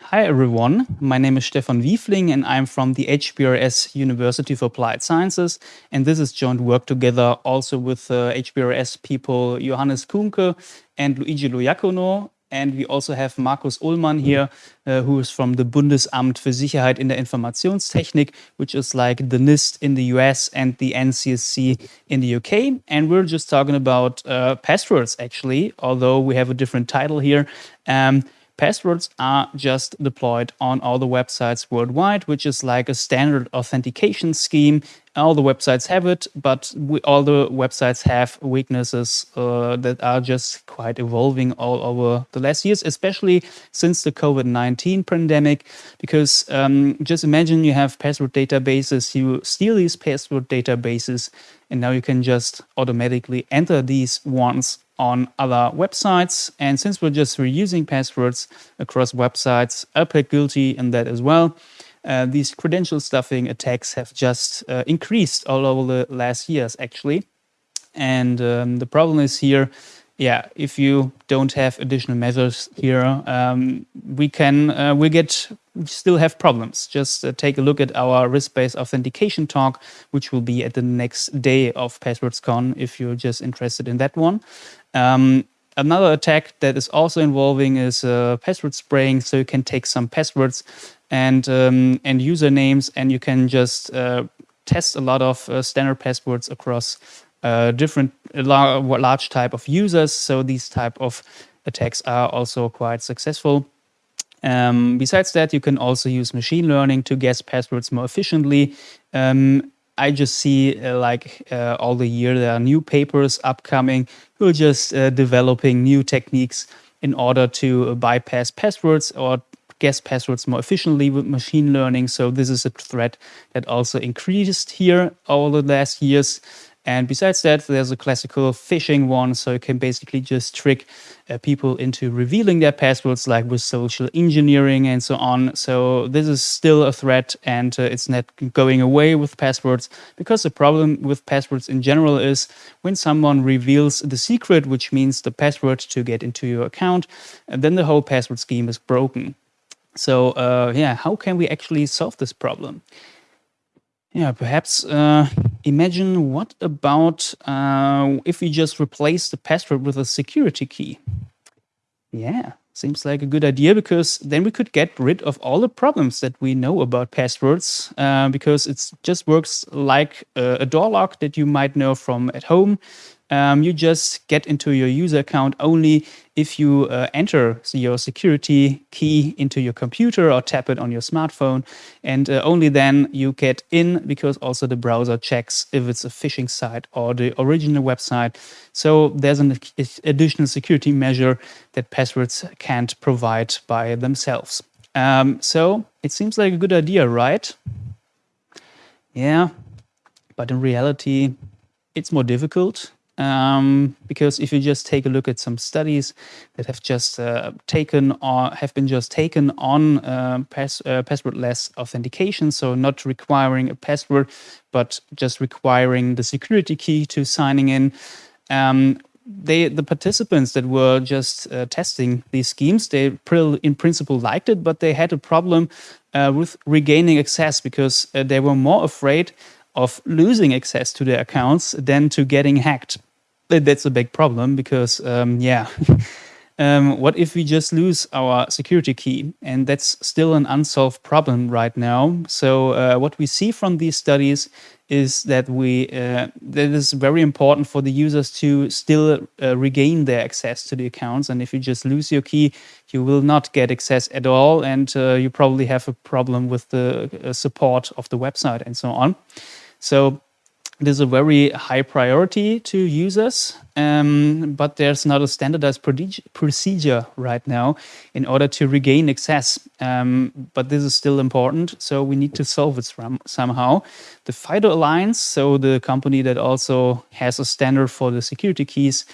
Hi everyone, my name is Stefan Wiefling and I'm from the HBRS University of Applied Sciences. And this is joint work together also with uh, HBRS people Johannes Kuhnke and Luigi Lo Iacono. And we also have Markus Ullmann here uh, who is from the Bundesamt für Sicherheit in der Informationstechnik which is like the NIST in the US and the NCSC in the UK and we're just talking about uh, passwords actually although we have a different title here. Um, Passwords are just deployed on all the websites worldwide, which is like a standard authentication scheme. All the websites have it, but we, all the websites have weaknesses uh, that are just quite evolving all over the last years, especially since the COVID-19 pandemic. Because um, just imagine you have password databases, you steal these password databases, and now you can just automatically enter these ones on other websites. And since we're just reusing passwords across websites, I plead guilty in that as well. Uh, these credential stuffing attacks have just uh, increased all over the last years, actually. And um, the problem is here, yeah, if you don't have additional measures here, um, we can, uh, we get, still have problems. Just uh, take a look at our risk-based authentication talk, which will be at the next day of PasswordsCon if you're just interested in that one. Um, another attack that is also involving is uh, password spraying. So you can take some passwords and um, and usernames, and you can just uh, test a lot of uh, standard passwords across uh, different large type of users. So these type of attacks are also quite successful. Um, besides that, you can also use machine learning to guess passwords more efficiently. Um, I just see uh, like uh, all the year there are new papers upcoming who are just uh, developing new techniques in order to bypass passwords or guess passwords more efficiently with machine learning. So this is a threat that also increased here over the last years. And besides that, there's a classical phishing one. So you can basically just trick uh, people into revealing their passwords, like with social engineering and so on. So this is still a threat and uh, it's not going away with passwords because the problem with passwords in general is when someone reveals the secret, which means the password to get into your account, then the whole password scheme is broken. So uh, yeah, how can we actually solve this problem? Yeah, perhaps uh, imagine what about uh, if we just replace the password with a security key? Yeah, seems like a good idea because then we could get rid of all the problems that we know about passwords uh, because it just works like a, a door lock that you might know from at home. Um, you just get into your user account only if you uh, enter your security key into your computer or tap it on your smartphone. And uh, only then you get in because also the browser checks if it's a phishing site or the original website. So there's an additional security measure that passwords can't provide by themselves. Um, so it seems like a good idea, right? Yeah, but in reality, it's more difficult um, because if you just take a look at some studies that have just uh, taken or have been just taken on uh, pass, uh, passwordless authentication, so not requiring a password, but just requiring the security key to signing in, um, they the participants that were just uh, testing these schemes they in principle liked it but they had a problem uh, with regaining access because uh, they were more afraid of losing access to their accounts than to getting hacked that's a big problem because, um, yeah, um, what if we just lose our security key? And that's still an unsolved problem right now. So uh, what we see from these studies is that we uh, that is very important for the users to still uh, regain their access to the accounts. And if you just lose your key, you will not get access at all. And uh, you probably have a problem with the uh, support of the website and so on. So it is a very high priority to users, um, but there's not a standardized procedure right now in order to regain access. Um, but this is still important, so we need to solve it somehow. The FIDO Alliance, so the company that also has a standard for the security keys,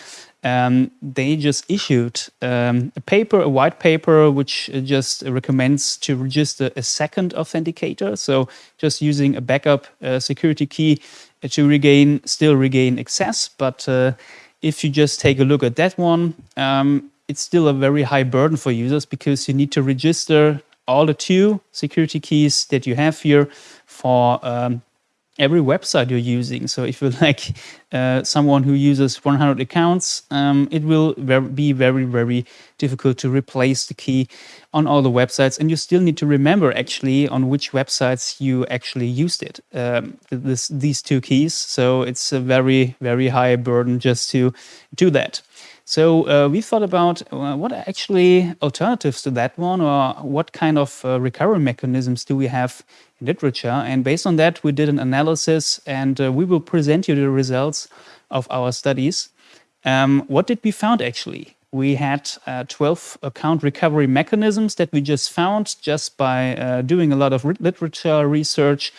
um, they just issued um, a paper, a white paper, which just recommends to register a second authenticator. So just using a backup uh, security key to regain, still regain access. But uh, if you just take a look at that one, um, it's still a very high burden for users because you need to register all the two security keys that you have here for um, every website you're using. So if you're like uh, someone who uses 100 accounts, um, it will be very, very difficult to replace the key on all the websites. And you still need to remember actually on which websites you actually used it, um, this, these two keys. So it's a very, very high burden just to do that. So uh, we thought about uh, what are actually alternatives to that one or what kind of uh, recovery mechanisms do we have in literature. And based on that, we did an analysis and uh, we will present you the results of our studies. Um, what did we found actually? We had uh, 12 account recovery mechanisms that we just found just by uh, doing a lot of literature research,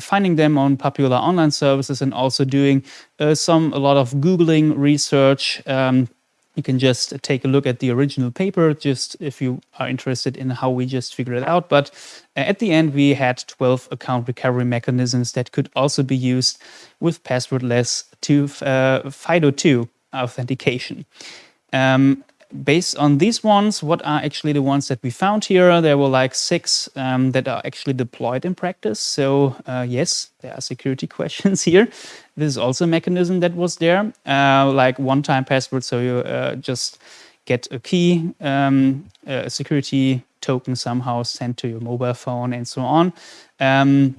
finding them on popular online services and also doing some a lot of Googling research um, you can just take a look at the original paper, just if you are interested in how we just figured it out. But uh, at the end, we had 12 account recovery mechanisms that could also be used with passwordless to uh, FIDO2 authentication. Um, based on these ones, what are actually the ones that we found here? There were like six um, that are actually deployed in practice. So uh, yes, there are security questions here. This is also a mechanism that was there, uh, like one-time password. So you uh, just get a key, um, a security token somehow sent to your mobile phone and so on. Um,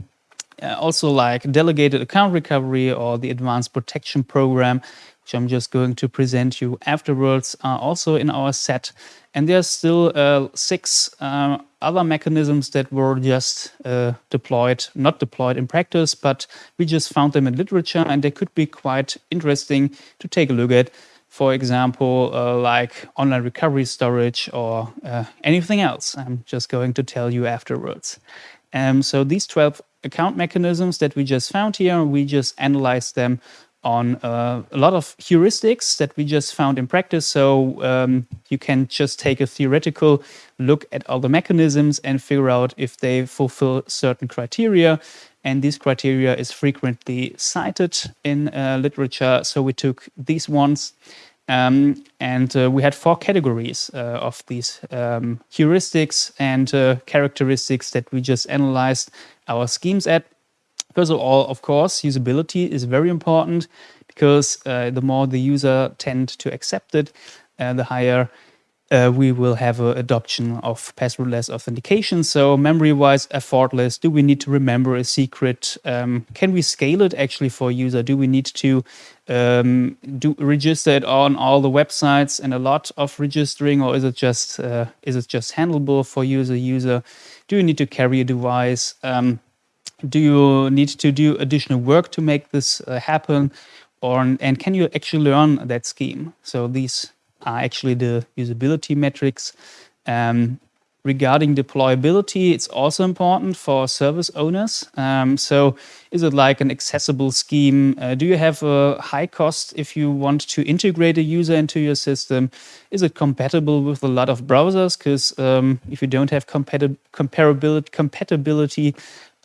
uh, also like delegated account recovery or the advanced protection program, which I'm just going to present you afterwards, are also in our set. And there's still uh, six uh, other mechanisms that were just uh, deployed, not deployed in practice, but we just found them in literature and they could be quite interesting to take a look at. For example, uh, like online recovery storage or uh, anything else. I'm just going to tell you afterwards. Um, so these 12 account mechanisms that we just found here, we just analyzed them on uh, a lot of heuristics that we just found in practice. So um, you can just take a theoretical look at all the mechanisms and figure out if they fulfill certain criteria. And these criteria is frequently cited in uh, literature. So we took these ones um, and uh, we had four categories uh, of these um, heuristics and uh, characteristics that we just analyzed our schemes at. First of all, of course, usability is very important because uh, the more the user tend to accept it, uh, the higher uh, we will have adoption of passwordless authentication. So memory-wise, effortless. Do we need to remember a secret? Um, can we scale it actually for a user? Do we need to um, do register it on all the websites and a lot of registering, or is it just uh, is it just handleable for user user? Do you need to carry a device? Um, do you need to do additional work to make this uh, happen? Or, and can you actually learn that scheme? So these are actually the usability metrics. Um, regarding deployability, it's also important for service owners. Um, so is it like an accessible scheme? Uh, do you have a high cost if you want to integrate a user into your system? Is it compatible with a lot of browsers? Because um, if you don't have comparability, compatibility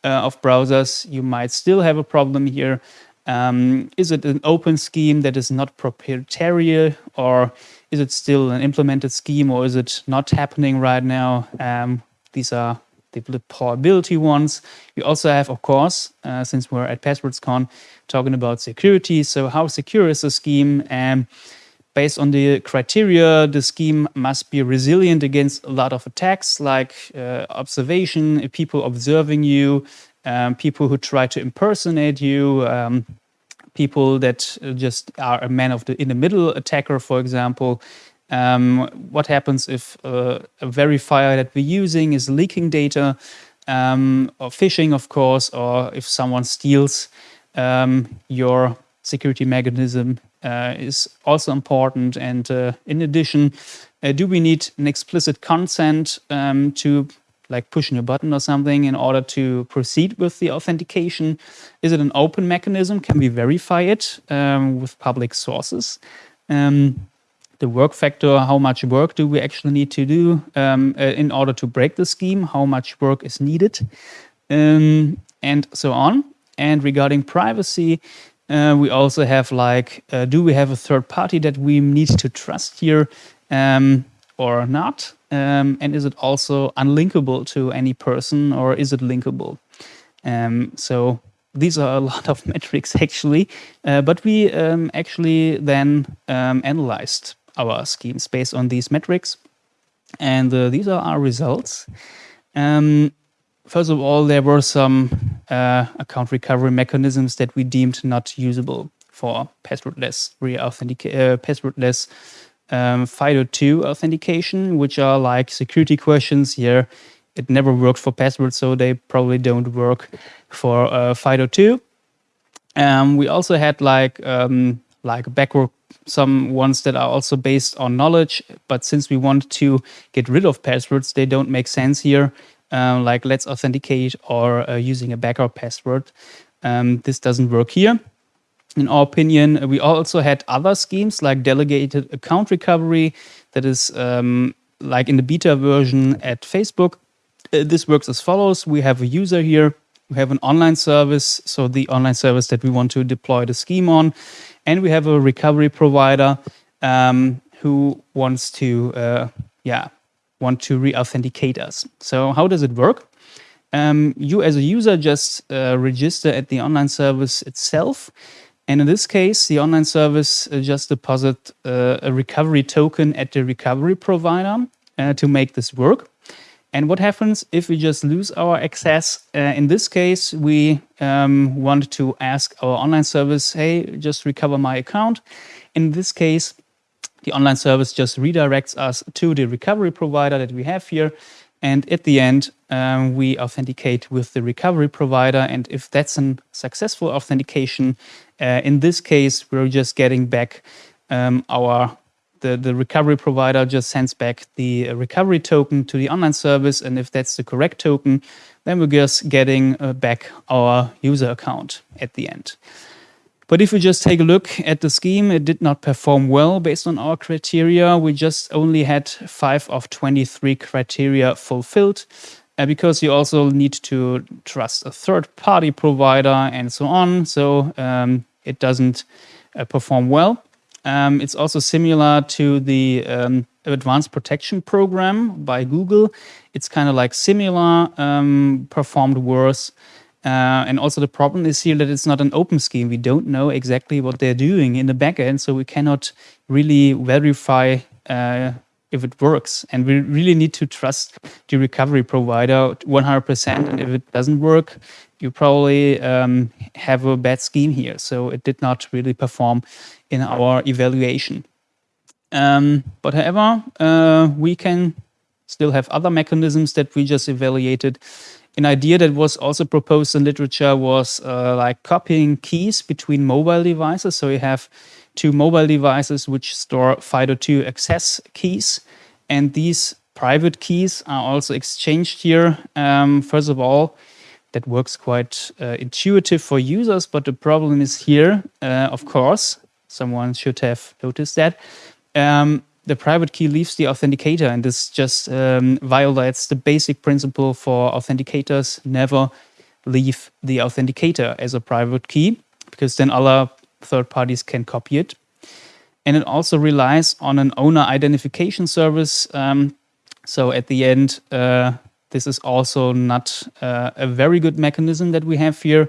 uh, of browsers, you might still have a problem here. Um, is it an open scheme that is not proprietary or is it still an implemented scheme or is it not happening right now? Um, these are the deployability ones. We also have, of course, uh, since we're at PasswordsCon, talking about security. So how secure is the scheme? And based on the criteria, the scheme must be resilient against a lot of attacks like uh, observation, people observing you, um, people who try to impersonate you, um, people that just are a man of the in the middle attacker, for example. Um, what happens if uh, a verifier that we're using is leaking data, um, or phishing, of course, or if someone steals um, your security mechanism uh, is also important. And uh, in addition, uh, do we need an explicit consent um, to like pushing a button or something in order to proceed with the authentication? Is it an open mechanism? Can we verify it um, with public sources? Um, the work factor, how much work do we actually need to do um, uh, in order to break the scheme? How much work is needed? Um, and so on. And regarding privacy, uh, we also have like, uh, do we have a third party that we need to trust here? Um, or not? Um, and is it also unlinkable to any person or is it linkable? Um, so these are a lot of metrics actually, uh, but we um, actually then um, analyzed our schemes based on these metrics. And uh, these are our results. Um, first of all, there were some uh, account recovery mechanisms that we deemed not usable for passwordless re-authenticate, uh, passwordless um, FIDO2 authentication, which are like security questions here. It never worked for passwords, so they probably don't work for uh, FIDO2. Um, we also had like um, like backward some ones that are also based on knowledge, but since we want to get rid of passwords, they don't make sense here. Uh, like let's authenticate or uh, using a backup password. Um, this doesn't work here in our opinion, we also had other schemes like delegated account recovery that is um, like in the beta version at Facebook. Uh, this works as follows. We have a user here. We have an online service, so the online service that we want to deploy the scheme on. And we have a recovery provider um, who wants to, uh, yeah, want to re-authenticate us. So how does it work? Um, you as a user just uh, register at the online service itself. And in this case, the online service uh, just deposit uh, a recovery token at the recovery provider uh, to make this work. And what happens if we just lose our access? Uh, in this case, we um, want to ask our online service, hey, just recover my account. In this case, the online service just redirects us to the recovery provider that we have here. And at the end, um, we authenticate with the recovery provider. And if that's a successful authentication, uh, in this case, we're just getting back um, our the, the recovery provider just sends back the recovery token to the online service. And if that's the correct token, then we're just getting uh, back our user account at the end. But if we just take a look at the scheme, it did not perform well based on our criteria. We just only had 5 of 23 criteria fulfilled uh, because you also need to trust a third-party provider and so on. So um, it doesn't uh, perform well. Um, it's also similar to the um, Advanced Protection Program by Google. It's kind of like similar, um, performed worse. Uh, and also the problem is here that it's not an open scheme. We don't know exactly what they're doing in the backend, so we cannot really verify uh, if it works. And we really need to trust the recovery provider 100%. And if it doesn't work, you probably um, have a bad scheme here. So it did not really perform in our evaluation. Um, but however, uh, we can still have other mechanisms that we just evaluated an idea that was also proposed in literature was uh, like copying keys between mobile devices. So you have two mobile devices which store FIDO2 access keys. And these private keys are also exchanged here. Um, first of all, that works quite uh, intuitive for users, but the problem is here, uh, of course, someone should have noticed that. Um, the private key leaves the authenticator and this just um, violates the basic principle for authenticators never leave the authenticator as a private key because then other third parties can copy it. And it also relies on an owner identification service. Um, so at the end, uh, this is also not uh, a very good mechanism that we have here.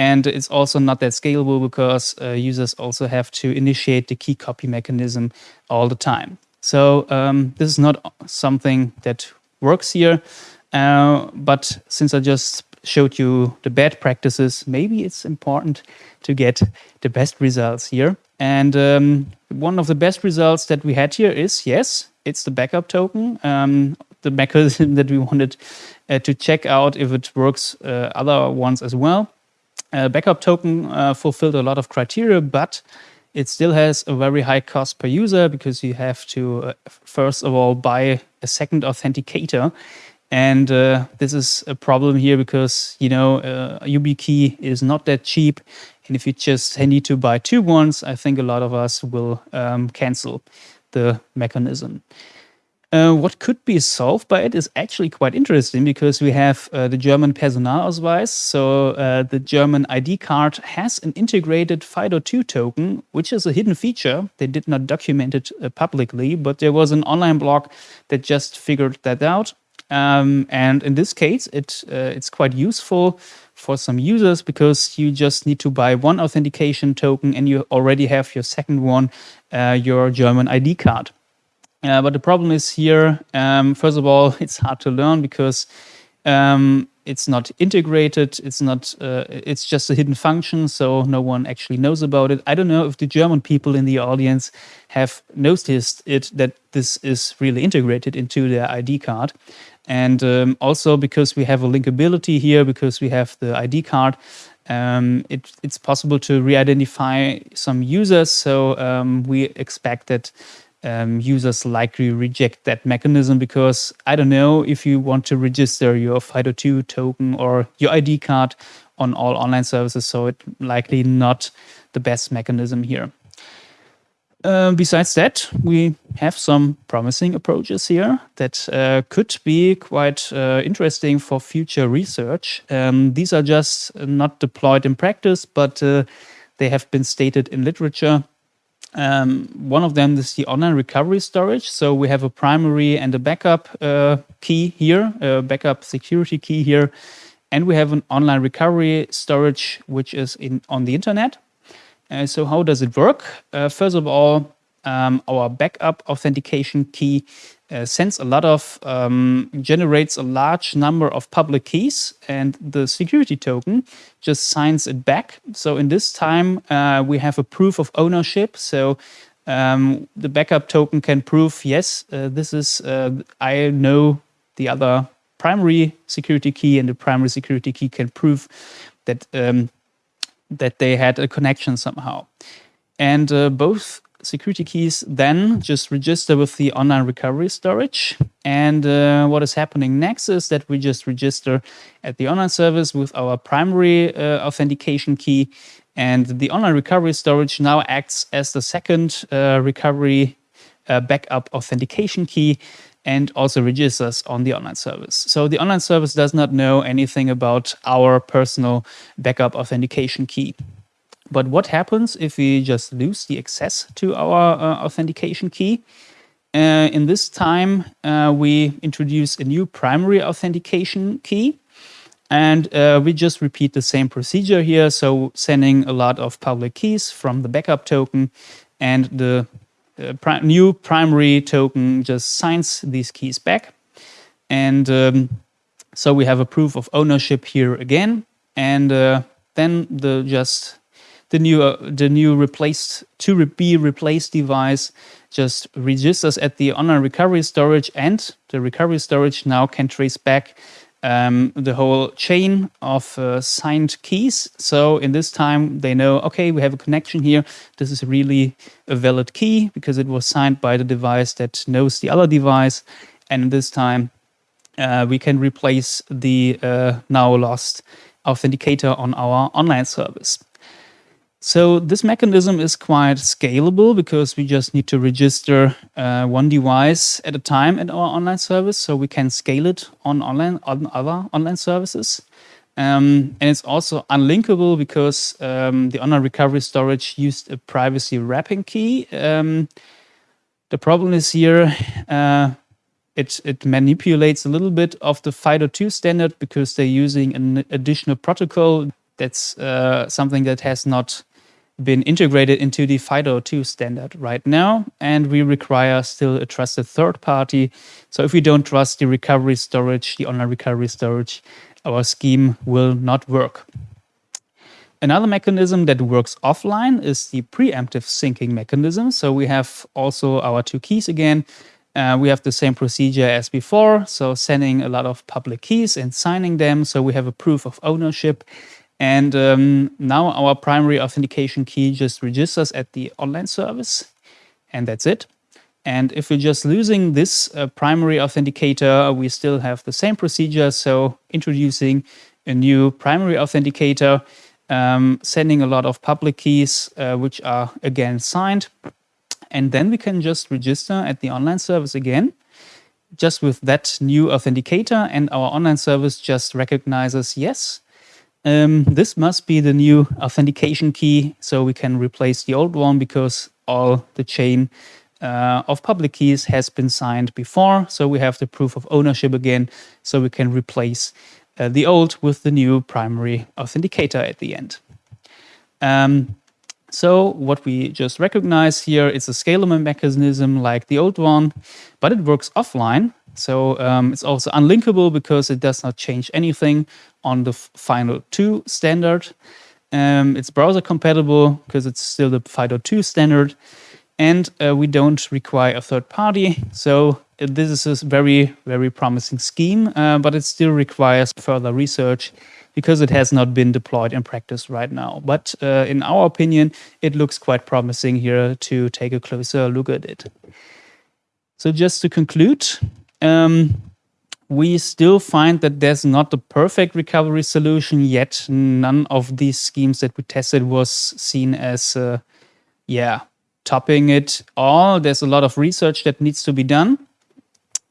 And it's also not that scalable because uh, users also have to initiate the key copy mechanism all the time. So um, this is not something that works here. Uh, but since I just showed you the bad practices, maybe it's important to get the best results here. And um, one of the best results that we had here is, yes, it's the backup token, um, the mechanism that we wanted uh, to check out if it works uh, other ones as well. Uh, backup token uh, fulfilled a lot of criteria, but it still has a very high cost per user because you have to, uh, first of all, buy a second authenticator. And uh, this is a problem here because, you know, uh, YubiKey is not that cheap. And if you just need to buy two ones, I think a lot of us will um, cancel the mechanism. Uh, what could be solved by it is actually quite interesting because we have uh, the German Personalausweis. So uh, the German ID card has an integrated FIDO2 token, which is a hidden feature. They did not document it uh, publicly, but there was an online blog that just figured that out. Um, and in this case, it uh, it's quite useful for some users because you just need to buy one authentication token and you already have your second one, uh, your German ID card. Uh, but the problem is here, um, first of all, it's hard to learn because um, it's not integrated. It's not. Uh, it's just a hidden function, so no one actually knows about it. I don't know if the German people in the audience have noticed it that this is really integrated into their ID card, and um, also because we have a linkability here, because we have the ID card. Um, it, it's possible to re-identify some users, so um, we expect that um, users likely reject that mechanism because I don't know if you want to register your FIDO2 token or your ID card on all online services, so it's likely not the best mechanism here. Uh, besides that, we have some promising approaches here that uh, could be quite uh, interesting for future research. Um, these are just not deployed in practice, but uh, they have been stated in literature um, one of them is the online recovery storage. So we have a primary and a backup uh, key here, a backup security key here. And we have an online recovery storage, which is in on the internet. Uh, so how does it work? Uh, first of all, um, our backup authentication key uh, sends a lot of, um, generates a large number of public keys and the security token just signs it back. So in this time, uh, we have a proof of ownership. So um, the backup token can prove, yes, uh, this is, uh, I know the other primary security key and the primary security key can prove that, um, that they had a connection somehow. And uh, both security keys then just register with the online recovery storage. And uh, what is happening next is that we just register at the online service with our primary uh, authentication key. And the online recovery storage now acts as the second uh, recovery uh, backup authentication key and also registers on the online service. So the online service does not know anything about our personal backup authentication key. But what happens if we just lose the access to our uh, authentication key? Uh, in this time, uh, we introduce a new primary authentication key. And uh, we just repeat the same procedure here. So sending a lot of public keys from the backup token and the pri new primary token just signs these keys back. And um, so we have a proof of ownership here again. And uh, then the just the new uh, the new replaced to re be replaced device just registers at the online recovery storage and the recovery storage now can trace back um, the whole chain of uh, signed keys. So in this time they know, okay, we have a connection here. This is really a valid key because it was signed by the device that knows the other device. And this time uh, we can replace the uh, now lost authenticator on our online service. So this mechanism is quite scalable because we just need to register uh, one device at a time at our online service. So we can scale it on online on other online services. Um, and it's also unlinkable because um, the online recovery storage used a privacy wrapping key. Um, the problem is here, uh, it, it manipulates a little bit of the FIDO2 standard because they're using an additional protocol that's uh, something that has not been integrated into the FIDO2 standard right now, and we require still a trusted third party. So if we don't trust the recovery storage, the online recovery storage, our scheme will not work. Another mechanism that works offline is the preemptive syncing mechanism. So we have also our two keys again. Uh, we have the same procedure as before. So sending a lot of public keys and signing them. So we have a proof of ownership and um, now our primary authentication key just registers at the online service, and that's it. And if we're just losing this uh, primary authenticator, we still have the same procedure. So introducing a new primary authenticator, um, sending a lot of public keys, uh, which are again signed. And then we can just register at the online service again. just with that new authenticator and our online service just recognizes, yes, um, this must be the new authentication key. So we can replace the old one because all the chain uh, of public keys has been signed before. So we have the proof of ownership again. So we can replace uh, the old with the new primary authenticator at the end. Um, so what we just recognize here is a scalable mechanism like the old one, but it works offline. So um, it's also unlinkable because it does not change anything on the FIDO2 standard. Um, it's browser compatible because it's still the FIDO2 standard. And uh, we don't require a third party. So uh, this is a very, very promising scheme, uh, but it still requires further research because it has not been deployed in practice right now. But uh, in our opinion, it looks quite promising here to take a closer look at it. So just to conclude, um, we still find that there's not a perfect recovery solution yet. None of these schemes that we tested was seen as, uh, yeah, topping it all. There's a lot of research that needs to be done.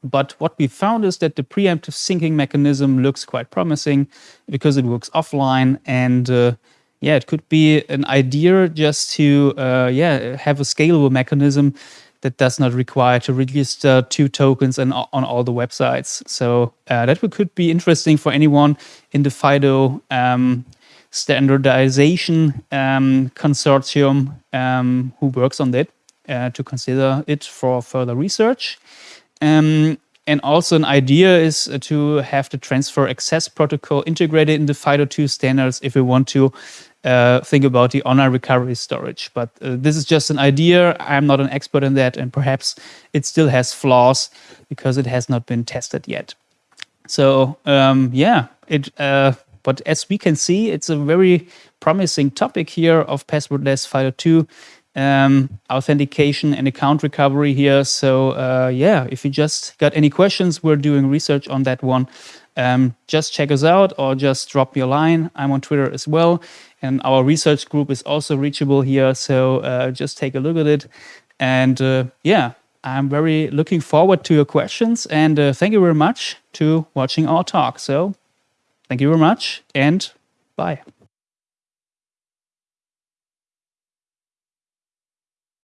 But what we found is that the preemptive syncing mechanism looks quite promising because it works offline and uh, yeah, it could be an idea just to uh, yeah have a scalable mechanism that does not require to register two tokens and on all the websites. So uh, that could be interesting for anyone in the FIDO um, standardization um, consortium um, who works on that uh, to consider it for further research. Um, and also an idea is uh, to have the transfer access protocol integrated in the FIDO2 standards if we want to uh, think about the online recovery storage. But uh, this is just an idea. I'm not an expert in that, and perhaps it still has flaws because it has not been tested yet. So um, yeah, it. Uh, but as we can see, it's a very promising topic here of passwordless FIDO2 um, authentication and account recovery here. So uh, yeah, if you just got any questions, we're doing research on that one. Um, just check us out or just drop me a line. I'm on Twitter as well. And our research group is also reachable here. So uh, just take a look at it. And uh, yeah, I'm very looking forward to your questions. And uh, thank you very much to watching our talk. So thank you very much and bye.